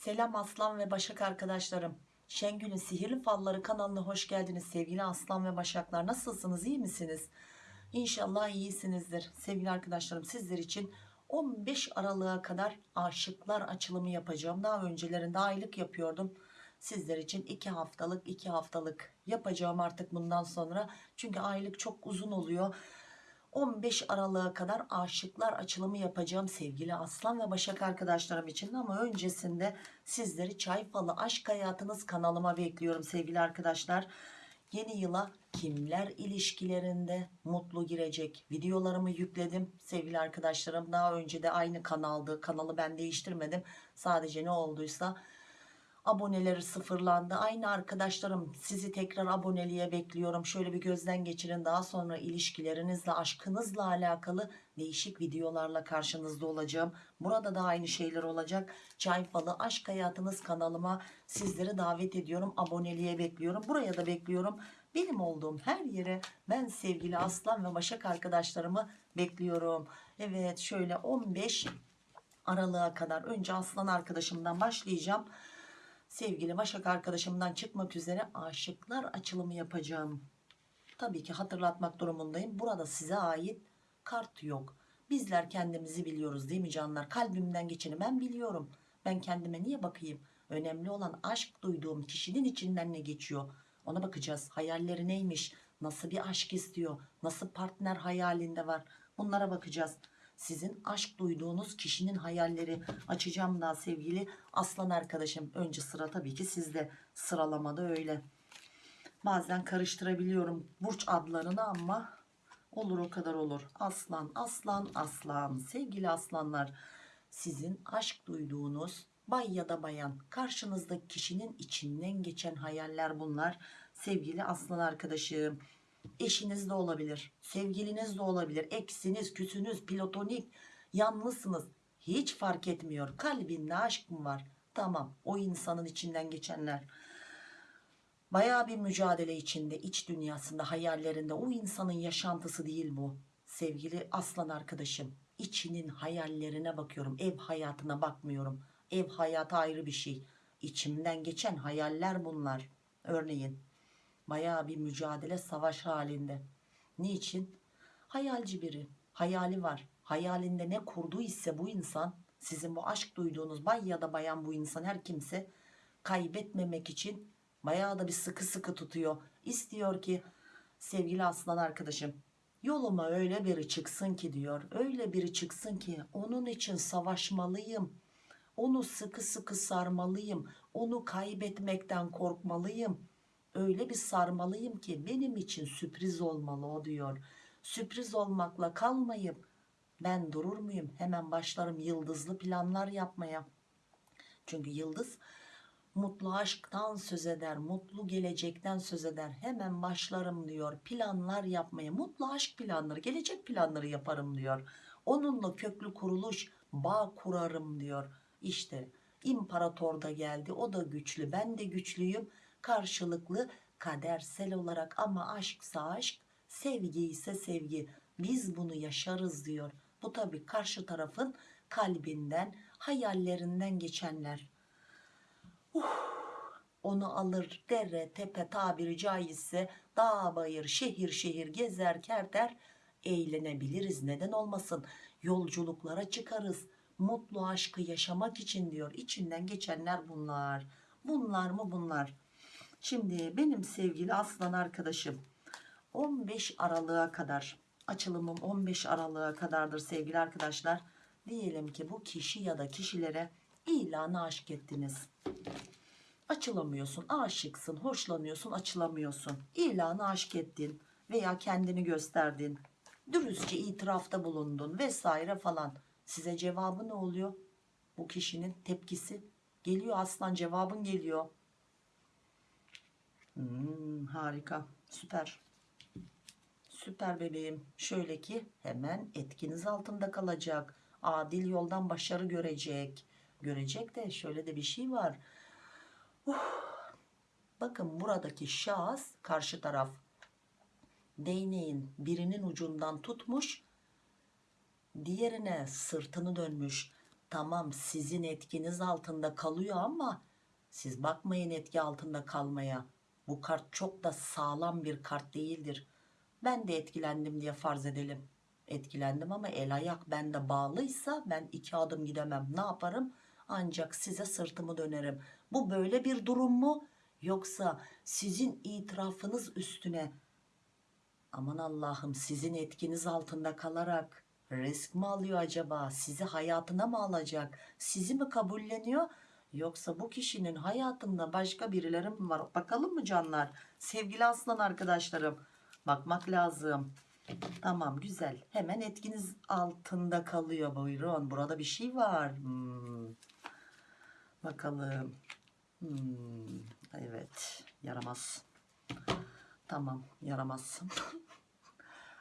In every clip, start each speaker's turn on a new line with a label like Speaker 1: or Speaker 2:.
Speaker 1: Selam Aslan ve Başak arkadaşlarım. Şengül'ün Sihirli Falları kanalına hoş geldiniz sevgili Aslan ve Başaklar. Nasılsınız iyi misiniz? İnşallah iyisinizdir. Sevgili arkadaşlarım sizler için 15 Aralık'a kadar aşıklar açılımı yapacağım. Daha öncelerinde aylık yapıyordum. Sizler için 2 haftalık 2 haftalık yapacağım artık bundan sonra. Çünkü aylık çok uzun oluyor. 15 Aralık'a kadar aşıklar açılımı yapacağım sevgili Aslan ve Başak arkadaşlarım için ama öncesinde sizleri Çay Falı Aşk Hayatınız kanalıma bekliyorum sevgili arkadaşlar. Yeni yıla kimler ilişkilerinde mutlu girecek videolarımı yükledim sevgili arkadaşlarım. Daha önce de aynı kanaldı. Kanalı ben değiştirmedim. Sadece ne olduysa aboneleri sıfırlandı. Aynı arkadaşlarım sizi tekrar aboneliğe bekliyorum. Şöyle bir gözden geçirin. Daha sonra ilişkilerinizle, aşkınızla alakalı değişik videolarla karşınızda olacağım. Burada da aynı şeyler olacak. Çay Falı Aşk Hayatınız kanalıma sizleri davet ediyorum. Aboneliğe bekliyorum. Buraya da bekliyorum. Benim olduğum her yere ben sevgili Aslan ve Başak arkadaşlarımı bekliyorum. Evet şöyle 15 Aralık'a kadar önce Aslan arkadaşımdan başlayacağım sevgili Başak arkadaşımdan çıkmak üzere aşıklar açılımı yapacağım. Tabii ki hatırlatmak durumundayım. Burada size ait kart yok. Bizler kendimizi biliyoruz değil mi canlar? Kalbimden geçeni ben biliyorum. Ben kendime niye bakayım? Önemli olan aşk duyduğum kişinin içinden ne geçiyor? Ona bakacağız. Hayalleri neymiş? Nasıl bir aşk istiyor? Nasıl partner hayalinde var? Bunlara bakacağız sizin aşk duyduğunuz kişinin hayalleri. Açacağım daha sevgili aslan arkadaşım. Önce sıra tabii ki sizde. Sıralamada öyle. Bazen karıştırabiliyorum burç adlarını ama olur o kadar olur. Aslan aslan aslan. Sevgili aslanlar sizin aşk duyduğunuz bay ya da bayan karşınızdaki kişinin içinden geçen hayaller bunlar. Sevgili aslan arkadaşım eşiniz de olabilir sevgiliniz de olabilir. Eksiniz küsünüz platonik yalnızsınız. Hiç fark etmiyor. Kalbinde aşk mı var? Tamam o insanın içinden geçenler. Baya bir mücadele içinde iç dünyasında hayallerinde. O insanın yaşantısı değil bu. Sevgili aslan arkadaşım içinin hayallerine bakıyorum. Ev hayatına bakmıyorum. Ev hayatı ayrı bir şey. İçimden geçen hayaller bunlar. Örneğin Bayağı bir mücadele savaş halinde. Niçin? Hayalci biri. Hayali var. Hayalinde ne kurduğu ise bu insan sizin bu aşk duyduğunuz bay ya da bayan bu insan her kimse kaybetmemek için bayağı da bir sıkı sıkı tutuyor. İstiyor ki sevgili aslan arkadaşım yoluma öyle biri çıksın ki diyor. Öyle biri çıksın ki onun için savaşmalıyım. Onu sıkı sıkı sarmalıyım. Onu kaybetmekten korkmalıyım öyle bir sarmalıyım ki benim için sürpriz olmalı o diyor. Sürpriz olmakla kalmayıp ben durur muyum? Hemen başlarım yıldızlı planlar yapmaya. Çünkü yıldız mutlu aşktan söz eder, mutlu gelecekten söz eder. Hemen başlarım diyor planlar yapmaya. Mutlu aşk planları, gelecek planları yaparım diyor. Onunla köklü kuruluş, bağ kurarım diyor. İşte imparator da geldi, o da güçlü, ben de güçlüyüm karşılıklı kadersel olarak ama aşksa aşk sevgi ise sevgi. Biz bunu yaşarız diyor. Bu tabi karşı tarafın kalbinden hayallerinden geçenler. Uh, onu alır dere tepe tabiri caizse dağ bayır şehir şehir gezer kerter. Eğlenebiliriz neden olmasın? Yolculuklara çıkarız. Mutlu aşkı yaşamak için diyor. İçinden geçenler bunlar. Bunlar mı bunlar Şimdi benim sevgili aslan arkadaşım 15 Aralık'a kadar açılımım 15 Aralık'a kadardır sevgili arkadaşlar. Diyelim ki bu kişi ya da kişilere ilanı aşk ettiniz. Açılamıyorsun, aşıksın, hoşlanıyorsun, açılamıyorsun. İlanı aşk ettin veya kendini gösterdin. Dürüstçe itirafta bulundun vesaire falan. Size cevabı ne oluyor? Bu kişinin tepkisi geliyor aslan cevabın geliyor Hmm, harika. Süper. Süper bebeğim. Şöyle ki hemen etkiniz altında kalacak. Adil yoldan başarı görecek. Görecek de şöyle de bir şey var. Uh, bakın buradaki şahıs karşı taraf. Değneğin birinin ucundan tutmuş diğerine sırtını dönmüş. Tamam sizin etkiniz altında kalıyor ama siz bakmayın etki altında kalmaya. Bu kart çok da sağlam bir kart değildir. Ben de etkilendim diye farz edelim. Etkilendim ama el ayak bende bağlıysa ben iki adım gidemem. Ne yaparım? Ancak size sırtımı dönerim. Bu böyle bir durum mu? Yoksa sizin itirafınız üstüne aman Allah'ım sizin etkiniz altında kalarak risk mi alıyor acaba? Sizi hayatına mı alacak? Sizi mi kabulleniyor? Yoksa bu kişinin hayatında başka birileri mi var? Bakalım mı canlar? Sevgili aslan arkadaşlarım. Bakmak lazım. Tamam güzel. Hemen etkiniz altında kalıyor. Buyurun. Burada bir şey var. Hmm. Bakalım. Hmm. Evet. Yaramaz. Tamam. Yaramaz.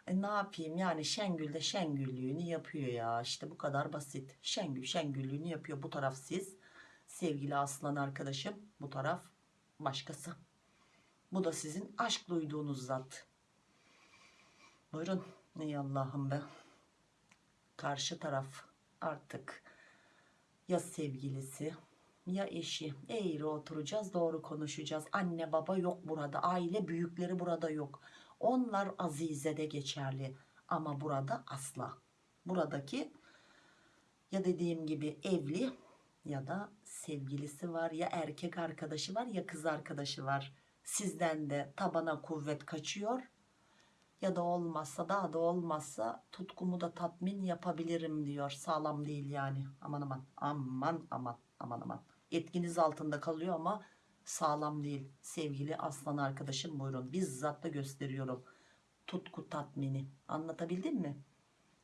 Speaker 1: E ne yapayım yani Şengül de Şengüllüğünü yapıyor ya işte bu kadar basit Şengül Şengüllüğünü yapıyor bu taraf siz sevgili aslan arkadaşım. Bu taraf başkası. Bu da sizin aşk duyduğunuz zat. Buyurun. Ey Allah'ım be. Karşı taraf artık ya sevgilisi ya eşi. Eğri oturacağız doğru konuşacağız. Anne baba yok burada aile büyükleri burada yok. Onlar azizede geçerli ama burada asla. Buradaki ya dediğim gibi evli ya da sevgilisi var ya erkek arkadaşı var ya kız arkadaşı var. Sizden de tabana kuvvet kaçıyor. Ya da olmazsa daha da olmazsa tutkumu da tatmin yapabilirim diyor. Sağlam değil yani. Aman aman aman aman aman aman. Etkiniz altında kalıyor ama sağlam değil. Sevgili aslan arkadaşım buyurun. Bizzat da gösteriyorum tutku tatmini. Anlatabildim mi?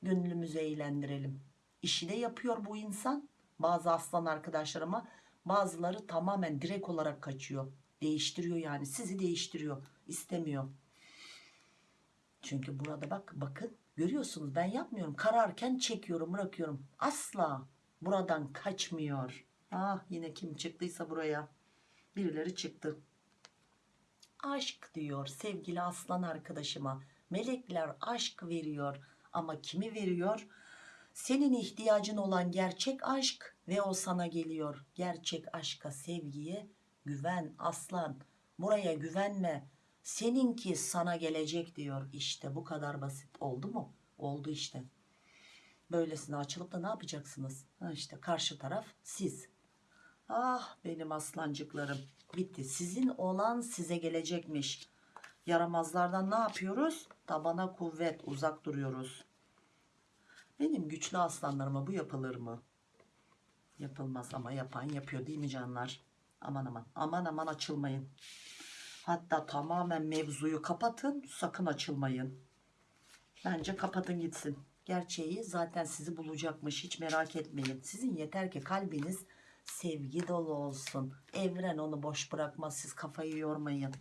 Speaker 1: Gönlümüzü eğlendirelim. İşi de yapıyor bu insan bazı aslan arkadaşlarıma bazıları tamamen direkt olarak kaçıyor. Değiştiriyor yani sizi değiştiriyor istemiyor. Çünkü burada bak bakın görüyorsunuz ben yapmıyorum. Kararken çekiyorum bırakıyorum. Asla buradan kaçmıyor. Ah yine kim çıktıysa buraya. Birileri çıktı. Aşk diyor sevgili aslan arkadaşıma. Melekler aşk veriyor ama kimi veriyor senin ihtiyacın olan gerçek aşk ve o sana geliyor. Gerçek aşka sevgiye güven aslan. Buraya güvenme. Seninki sana gelecek diyor. İşte bu kadar basit. Oldu mu? Oldu işte. Böylesine açılıp da ne yapacaksınız? Ha işte karşı taraf siz. Ah benim aslancıklarım. Bitti. Sizin olan size gelecekmiş. Yaramazlardan ne yapıyoruz? Tabana kuvvet uzak duruyoruz benim güçlü aslanlarıma bu yapılır mı? Yapılmaz ama yapan yapıyor değil mi canlar? Aman aman aman aman açılmayın. Hatta tamamen mevzuyu kapatın sakın açılmayın. Bence kapatın gitsin. Gerçeği zaten sizi bulacakmış hiç merak etmeyin. Sizin yeter ki kalbiniz sevgi dolu olsun. Evren onu boş bırakmaz siz kafayı yormayın.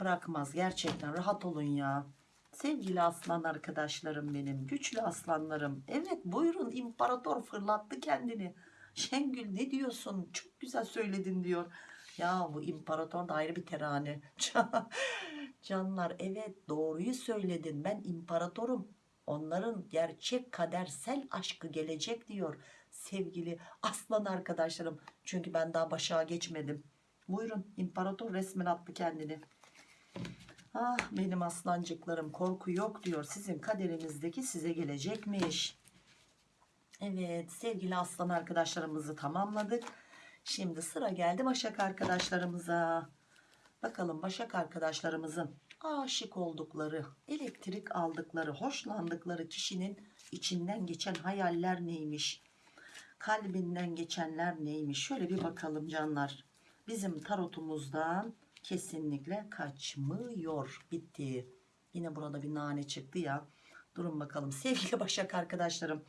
Speaker 1: Bırakmaz gerçekten rahat olun ya sevgili aslan arkadaşlarım benim güçlü aslanlarım. Evet buyurun imparator fırlattı kendini. Şengül ne diyorsun? Çok güzel söyledin diyor. Ya bu imparator da ayrı bir terane. Canlar evet doğruyu söyledin. Ben imparatorum. Onların gerçek kadersel aşkı gelecek diyor sevgili aslan arkadaşlarım. Çünkü ben daha başa geçmedim. Buyurun imparator resmen attı kendini ah benim aslancıklarım korku yok diyor. Sizin kaderinizdeki size gelecekmiş. Evet sevgili aslan arkadaşlarımızı tamamladık. Şimdi sıra geldi başak arkadaşlarımıza. Bakalım başak arkadaşlarımızın aşık oldukları elektrik aldıkları hoşlandıkları kişinin içinden geçen hayaller neymiş? Kalbinden geçenler neymiş? Şöyle bir bakalım canlar. Bizim tarotumuzdan kesinlikle kaçmıyor. Bitti. Yine burada bir nane çıktı ya. Durun bakalım. Sevgili başak arkadaşlarım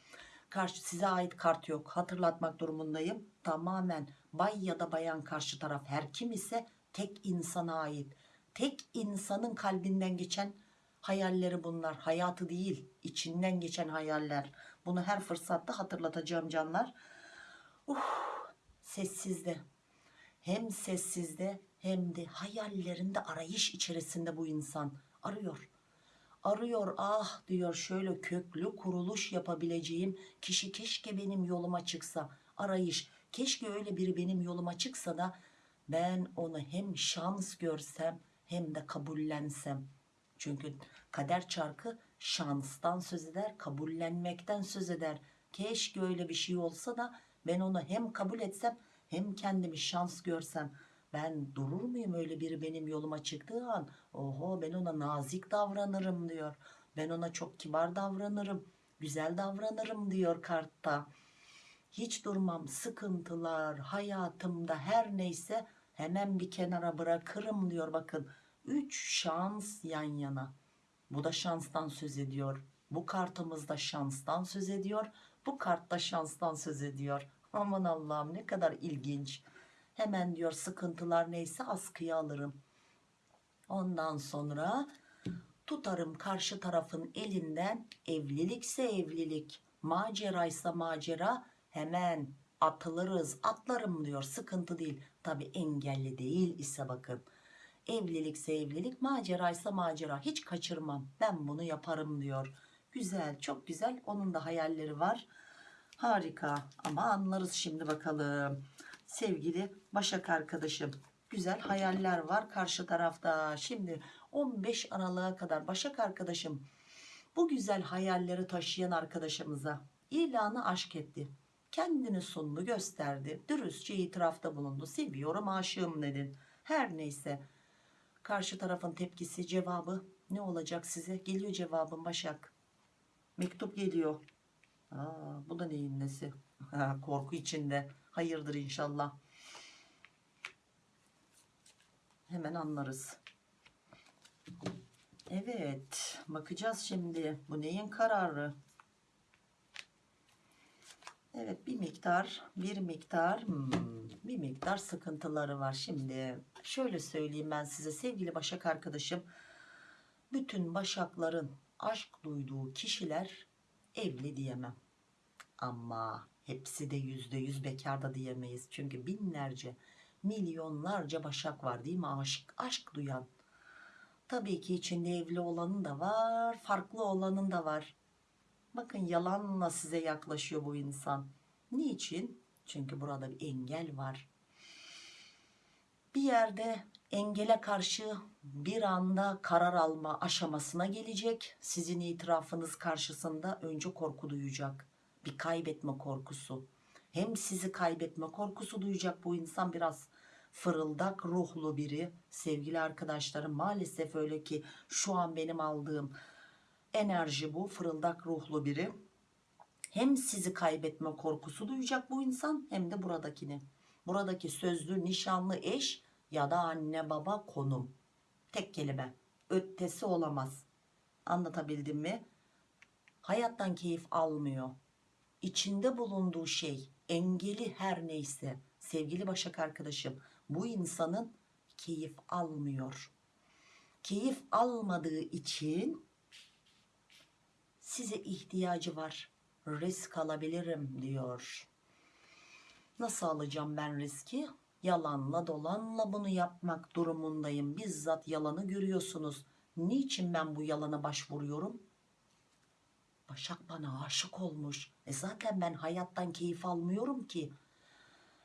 Speaker 1: karşı size ait kart yok. Hatırlatmak durumundayım. Tamamen bay ya da bayan karşı taraf. Her kim ise tek insana ait. Tek insanın kalbinden geçen hayalleri bunlar. Hayatı değil içinden geçen hayaller. Bunu her fırsatta hatırlatacağım canlar. Uh, sessizde. Hem sessizde hem de hayallerinde arayış içerisinde bu insan. Arıyor. Arıyor ah diyor şöyle köklü kuruluş yapabileceğim kişi keşke benim yoluma çıksa. Arayış. Keşke öyle biri benim yoluma çıksa da ben onu hem şans görsem hem de kabullensem. Çünkü kader çarkı şanstan söz eder kabullenmekten söz eder. Keşke öyle bir şey olsa da ben onu hem kabul etsem hem kendimi şans görsem ben durur muyum öyle biri benim yoluma çıktığı an? Oho ben ona nazik davranırım diyor. Ben ona çok kibar davranırım güzel davranırım diyor kartta. Hiç durmam sıkıntılar hayatımda her neyse hemen bir kenara bırakırım diyor bakın. 3 şans yan yana. Bu da şanstan söz ediyor. Bu kartımızda şanstan söz ediyor. Bu kartta şanstan söz ediyor. Aman Allah'ım ne kadar ilginç hemen diyor sıkıntılar neyse askıya alırım. Ondan sonra tutarım karşı tarafın elinden. Evlilikse evlilik maceraysa macera hemen atılırız atlarım diyor. Sıkıntı değil. Tabi engelli değil ise bakın. Evlilikse evlilik maceraysa macera. Hiç kaçırmam. Ben bunu yaparım diyor. Güzel çok güzel. Onun da hayalleri var. Harika. Ama anlarız şimdi bakalım sevgili Başak arkadaşım. Güzel hayaller var karşı tarafta. Şimdi 15 Aralık'a kadar Başak arkadaşım bu güzel hayalleri taşıyan arkadaşımıza ilanı aşk etti. Kendini sundu gösterdi dürüstçe itirafta bulundu. Seviyorum aşığım dedin. Her neyse. Karşı tarafın tepkisi cevabı ne olacak size? Geliyor cevabın Başak. Mektup geliyor. Aa, bu da neyin nesi? Ha, korku içinde hayırdır inşallah. Hemen anlarız. Evet bakacağız şimdi. Bu neyin kararı? Evet bir miktar bir miktar hmm, bir miktar sıkıntıları var şimdi. Şöyle söyleyeyim ben size sevgili başak arkadaşım. Bütün başakların aşk duyduğu kişiler evli diyemem. Ama hepsi de yüzde yüz bekar da diyemeyiz. Çünkü binlerce milyonlarca başak var değil mi? Aşk aşk duyan. Tabii ki içinde evli olanın da var farklı olanın da var. Bakın yalanla size yaklaşıyor bu insan. Niçin? Çünkü burada bir engel var. Bir yerde engele karşı bir anda karar alma aşamasına gelecek. Sizin itirafınız karşısında önce korku duyacak bir kaybetme korkusu. Hem sizi kaybetme korkusu duyacak bu insan biraz fırıldak ruhlu biri. Sevgili arkadaşlarım maalesef öyle ki şu an benim aldığım enerji bu fırıldak ruhlu biri. Hem sizi kaybetme korkusu duyacak bu insan hem de buradakini. Buradaki sözlü nişanlı eş ya da anne baba konum. Tek kelime ötesi olamaz. Anlatabildim mi? Hayattan keyif almıyor içinde bulunduğu şey engeli her neyse sevgili başak arkadaşım bu insanın keyif almıyor. Keyif almadığı için size ihtiyacı var risk alabilirim diyor. Nasıl alacağım ben riski? Yalanla dolanla bunu yapmak durumundayım. Bizzat yalanı görüyorsunuz. Niçin ben bu yalana başvuruyorum Başak bana aşık olmuş. E zaten ben hayattan keyif almıyorum ki.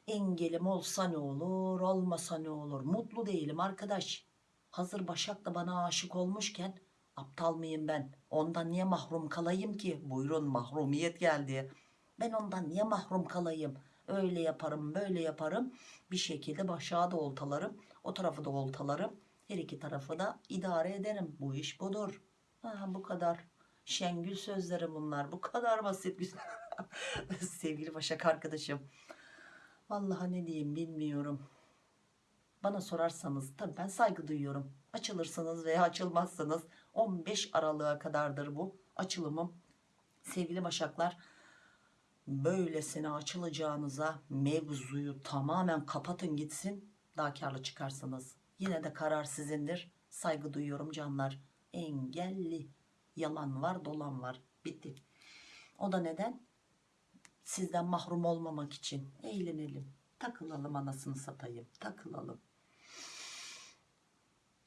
Speaker 1: Engelim olsa ne olur olmasa ne olur? Mutlu değilim arkadaş. Hazır Başak da bana aşık olmuşken aptal mıyım ben? Ondan niye mahrum kalayım ki? Buyurun mahrumiyet geldi. Ben ondan niye mahrum kalayım? Öyle yaparım böyle yaparım. Bir şekilde Başak'ı da oltalarım o tarafı da oltalarım. Her iki tarafı da idare ederim. Bu iş budur. Ha, bu kadar Şengül sözleri bunlar bu kadar basit sevgili Başak arkadaşım Vallahi ne diyeyim bilmiyorum. Bana sorarsanız tabii ben saygı duyuyorum. Açılırsınız veya açılmazsınız 15 Aralık'a kadardır bu açılımım. Sevgili Başaklar böylesine açılacağınıza mevzuyu tamamen kapatın gitsin daha karlı çıkarsınız. Yine de karar sizindir. Saygı duyuyorum canlar. Engelli yalan var dolan var bitti. O da neden? sizden mahrum olmamak için eğlenelim takılalım anasını satayım takılalım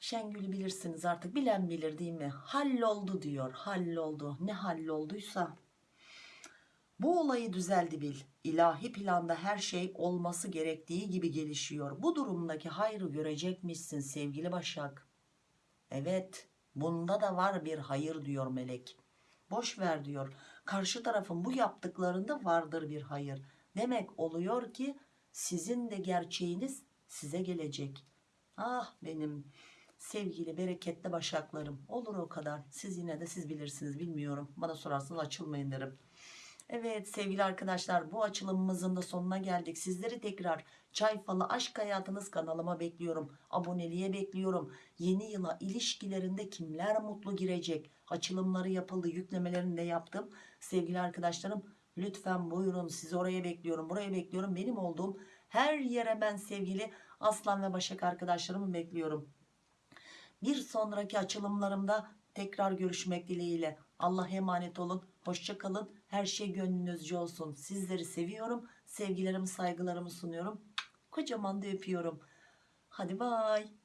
Speaker 1: Şengül'ü bilirsiniz artık bilen bilir değil mi? Halloldu diyor halloldu ne hallolduysa. Bu olayı düzeldi bil. İlahi planda her şey olması gerektiği gibi gelişiyor. Bu durumdaki hayrı görecekmişsin sevgili Başak. Evet bunda da var bir hayır diyor melek. Boş ver diyor. Karşı tarafın bu yaptıklarında vardır bir hayır. Demek oluyor ki sizin de gerçeğiniz size gelecek. Ah benim sevgili bereketli başaklarım. Olur o kadar. Siz yine de siz bilirsiniz bilmiyorum. Bana sorarsanız açılmayın derim. Evet sevgili arkadaşlar bu açılımımızın da sonuna geldik. Sizleri tekrar Çay Falı Aşk Hayatınız kanalıma bekliyorum. Aboneliğe bekliyorum. Yeni yıla ilişkilerinde kimler mutlu girecek? Açılımları yapıldı, yüklemelerini de yaptım. Sevgili arkadaşlarım lütfen buyurun sizi oraya bekliyorum, buraya bekliyorum. Benim olduğum her yere ben sevgili Aslan ve Başak arkadaşlarımı bekliyorum. Bir sonraki açılımlarımda tekrar görüşmek dileğiyle. Allah'a emanet olun. Hoşça kalın. Her şey gönlünüzce olsun. Sizleri seviyorum. Sevgilerimi, saygılarımı sunuyorum. Kocaman da öpüyorum. Hadi bay.